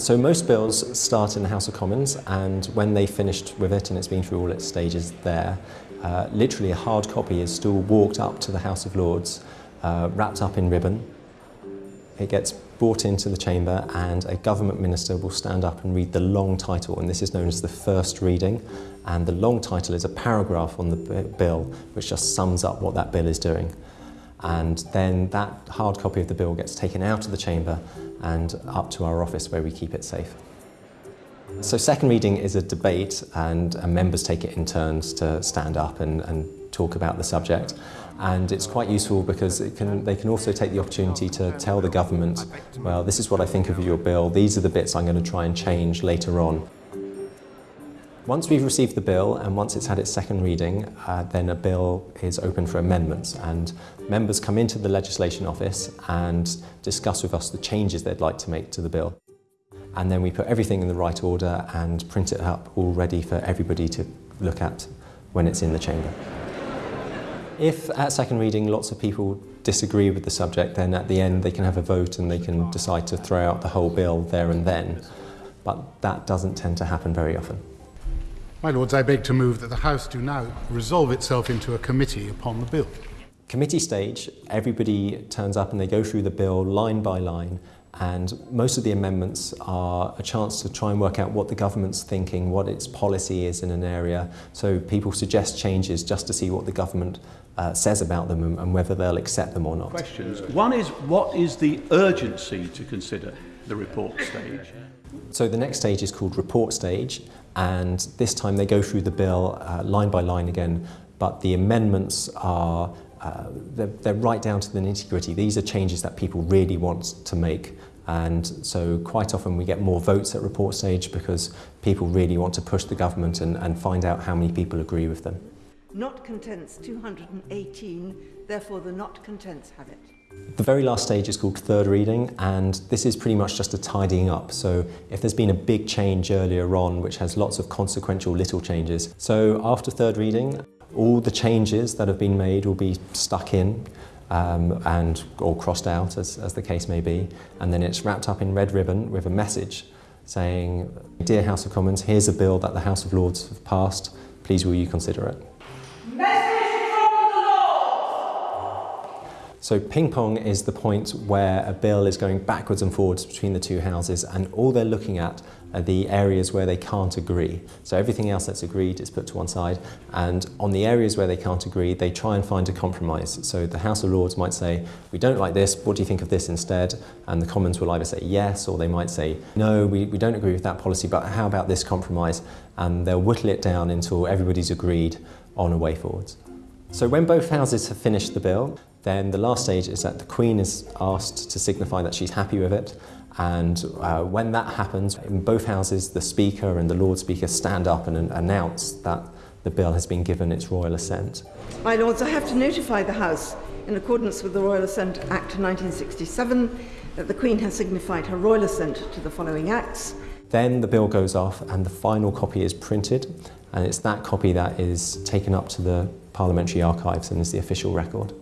So most bills start in the House of Commons and when they finished with it and it's been through all its stages there, uh, literally a hard copy is still walked up to the House of Lords, uh, wrapped up in ribbon. It gets brought into the chamber and a government minister will stand up and read the long title and this is known as the first reading and the long title is a paragraph on the bill which just sums up what that bill is doing and then that hard copy of the bill gets taken out of the chamber and up to our office where we keep it safe. So second reading is a debate and, members take it in turns to stand up and, and talk about the subject and it's quite useful because can, they can also take the opportunity to tell the government, well this is what I think of your bill, these are the bits I'm going to try and change later on. Once we've received the bill and once it's had its second reading, uh, then a bill is open for amendments and members come into the legislation office and discuss with us the changes they'd like to make to the bill. And then we put everything in the right order and print it up all ready for everybody to look at when it's in the chamber. If at second reading lots of people disagree with the subject, then at the end they can have a vote and they can decide to throw out the whole bill there and then. But that doesn't tend to happen very often. My Lords, I beg to move that the House do now resolve itself into a committee upon the bill. Committee stage, everybody turns up and they go through the bill line by line and most of the amendments are a chance to try and work out what the government's thinking, what its policy is in an area. So people suggest changes just to see what the government uh, says about them and, and whether they'll accept them or not. Questions. One is, what is the urgency to consider the report stage? So the next stage is called report stage and this time they go through the bill uh, line by line again, but the amendments are uh, they're, they're right down to the nitty-gritty. These are changes that people really want to make and so quite often we get more votes at report stage because people really want to push the government and, and find out how many people agree with them. Not contents 218, therefore the not contents have it. The very last stage is called third reading and this is pretty much just a tidying up. So if there's been a big change earlier on which has lots of consequential little changes. So after third reading, all the changes that have been made will be stuck in um, and or crossed out as, as the case may be and then it's wrapped up in red ribbon with a message saying, Dear House of Commons, here's a bill that the House of Lords have passed, please will you consider it? So ping pong is the point where a bill is going backwards and forwards between the two houses and all they're looking at are the areas where they can't agree. So everything else that's agreed is put to one side and on the areas where they can't agree they try and find a compromise. So the House of Lords might say we don't like this, what do you think of this instead? And the Commons will either say yes or they might say no, we, we don't agree with that policy but how about this compromise? And they'll whittle it down until everybody's agreed on a way forwards. So when both houses have finished the bill, then the last stage is that the Queen is asked to signify that she's happy with it and uh, when that happens, in both houses, the Speaker and the Lord Speaker stand up and announce that the bill has been given its royal assent. My Lords, I have to notify the House, in accordance with the Royal Assent Act 1967, that the Queen has signified her royal assent to the following acts. Then the bill goes off and the final copy is printed and it's that copy that is taken up to the parliamentary archives and is the official record.